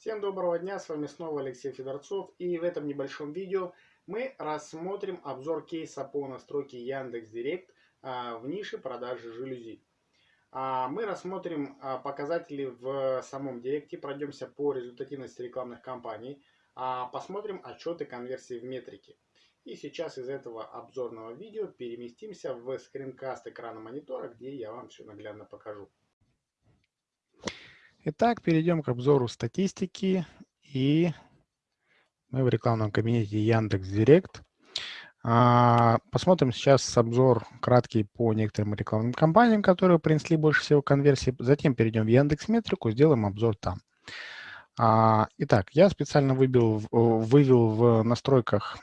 Всем доброго дня, с вами снова Алексей Федорцов и в этом небольшом видео мы рассмотрим обзор кейса по настройке Яндекс.Директ а, в нише продажи жалюзи. А, мы рассмотрим а, показатели в самом Директе, пройдемся по результативности рекламных кампаний, посмотрим отчеты конверсии в метрике. И сейчас из этого обзорного видео переместимся в скринкаст экрана монитора, где я вам все наглядно покажу. Итак, перейдем к обзору статистики. И мы в рекламном кабинете Яндекс.Директ. А, посмотрим сейчас обзор краткий по некоторым рекламным кампаниям, которые принесли больше всего конверсии. Затем перейдем в Яндекс Метрику, сделаем обзор там. А, итак, я специально выбил, вывел в настройках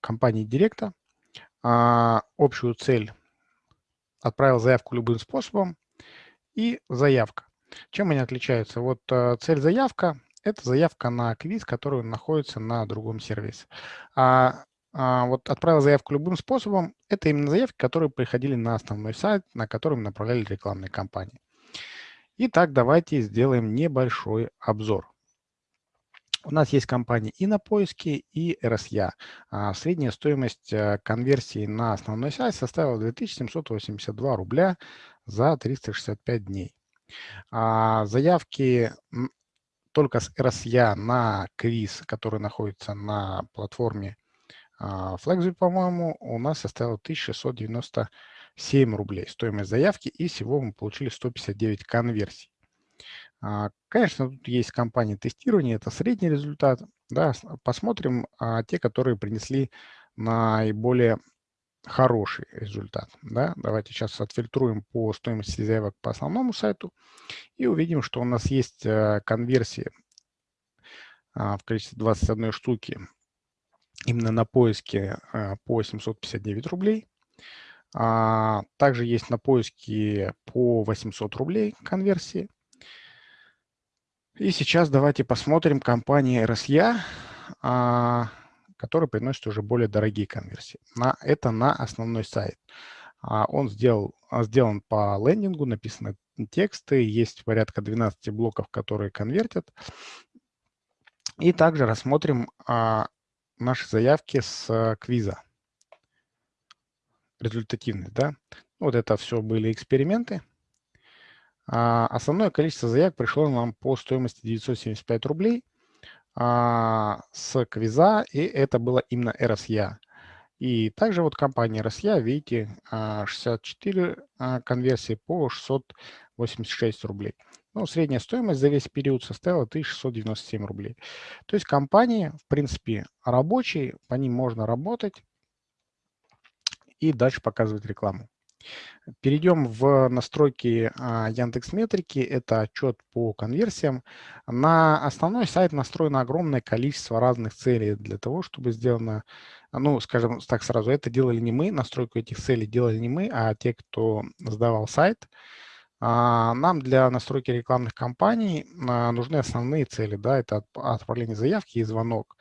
компании Директа общую цель. Отправил заявку любым способом и заявка. Чем они отличаются? Вот э, цель заявка – это заявка на квиз, который находится на другом сервисе. А, а вот отправил заявку любым способом – это именно заявки, которые приходили на основной сайт, на котором направляли рекламные кампании. Итак, давайте сделаем небольшой обзор. У нас есть компании и на поиске, и RSA. А средняя стоимость э, конверсии на основной сайт составила 2782 рубля за 365 дней. А заявки только с RSA на квиз, который находится на платформе а, Flexview, по-моему, у нас составила 1697 рублей стоимость заявки, и всего мы получили 159 конверсий. А, конечно, тут есть компании тестирования, это средний результат. Да, посмотрим а, те, которые принесли наиболее хороший результат. Да? Давайте сейчас отфильтруем по стоимости заявок по основному сайту и увидим, что у нас есть а, конверсии а, в количестве 21 штуки именно на поиске а, по 759 рублей. А, также есть на поиске по 800 рублей конверсии. И сейчас давайте посмотрим компании RSA, а, которые приносят уже более дорогие конверсии. На, это на основной сайт. А, он сделал, а, сделан по лендингу, написаны тексты, есть порядка 12 блоков, которые конвертят. И также рассмотрим наши заявки с квиза. Результативность, да. Вот это все были эксперименты. А, основное количество заявок пришло нам по стоимости 975 рублей а, с квиза, и это было именно RSA. И также вот компания RSA, видите, 64 а, конверсии по 686 рублей. Ну, средняя стоимость за весь период составила 1697 рублей. То есть компании, в принципе, рабочие, по ним можно работать и дальше показывать рекламу. Перейдем в настройки а, Яндекс Метрики. Это отчет по конверсиям. На основной сайт настроено огромное количество разных целей для того, чтобы сделано, ну, скажем так сразу, это делали не мы, настройку этих целей делали не мы, а те, кто сдавал сайт. А, нам для настройки рекламных кампаний а, нужны основные цели. Да, это отправление заявки и звонок.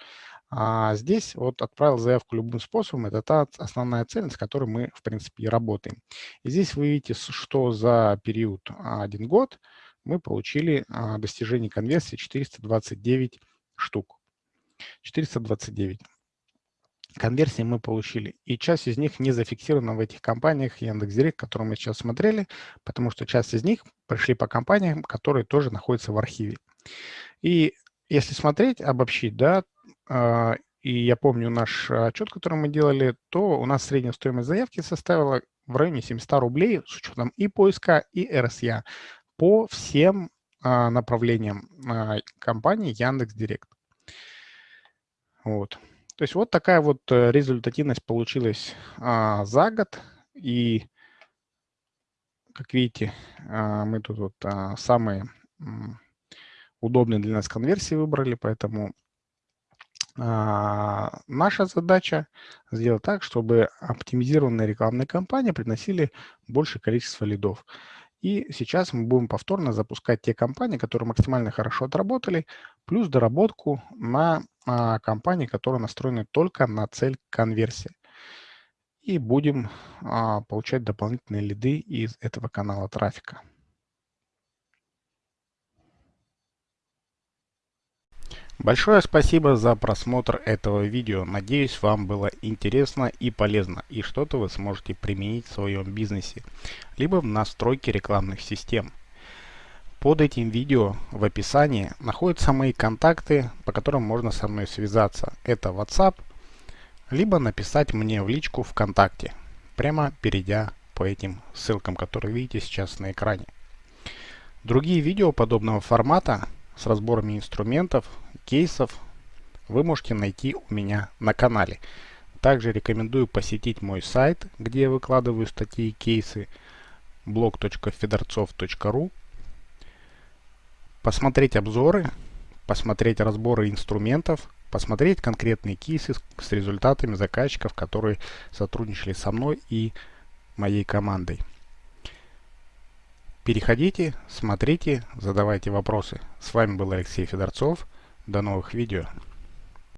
А здесь вот отправил заявку любым способом. Это та основная цель, с которой мы, в принципе, и работаем. И здесь вы видите, что за период один год мы получили а, достижение конверсии 429 штук. 429 конверсий мы получили. И часть из них не зафиксирована в этих компаниях Яндекс.Директ, которые мы сейчас смотрели, потому что часть из них пришли по компаниям, которые тоже находятся в архиве. И если смотреть, обобщить, да, а, и я помню наш отчет, который мы делали, то у нас средняя стоимость заявки составила в районе 700 рублей с учетом и поиска, и РСЯ по всем а, направлениям а, компании Яндекс.Директ. Вот. То есть вот такая вот э, результативность получилась за год. И, как видите, мы тут вот самые удобные для нас конверсии выбрали, поэтому а, наша задача сделать так, чтобы оптимизированные рекламные кампании приносили большее количество лидов. И сейчас мы будем повторно запускать те компании, которые максимально хорошо отработали, плюс доработку на а, компании, которые настроены только на цель конверсии. И будем а, получать дополнительные лиды из этого канала трафика. Большое спасибо за просмотр этого видео. Надеюсь, вам было интересно и полезно, и что-то вы сможете применить в своем бизнесе, либо в настройке рекламных систем. Под этим видео в описании находятся мои контакты, по которым можно со мной связаться. Это WhatsApp, либо написать мне в личку ВКонтакте, прямо перейдя по этим ссылкам, которые видите сейчас на экране. Другие видео подобного формата с разборами инструментов, кейсов вы можете найти у меня на канале. Также рекомендую посетить мой сайт, где я выкладываю статьи и кейсы blog.fedorцов.ru посмотреть обзоры, посмотреть разборы инструментов, посмотреть конкретные кейсы с результатами заказчиков, которые сотрудничали со мной и моей командой. Переходите, смотрите, задавайте вопросы. С вами был Алексей Федорцов. До новых видео.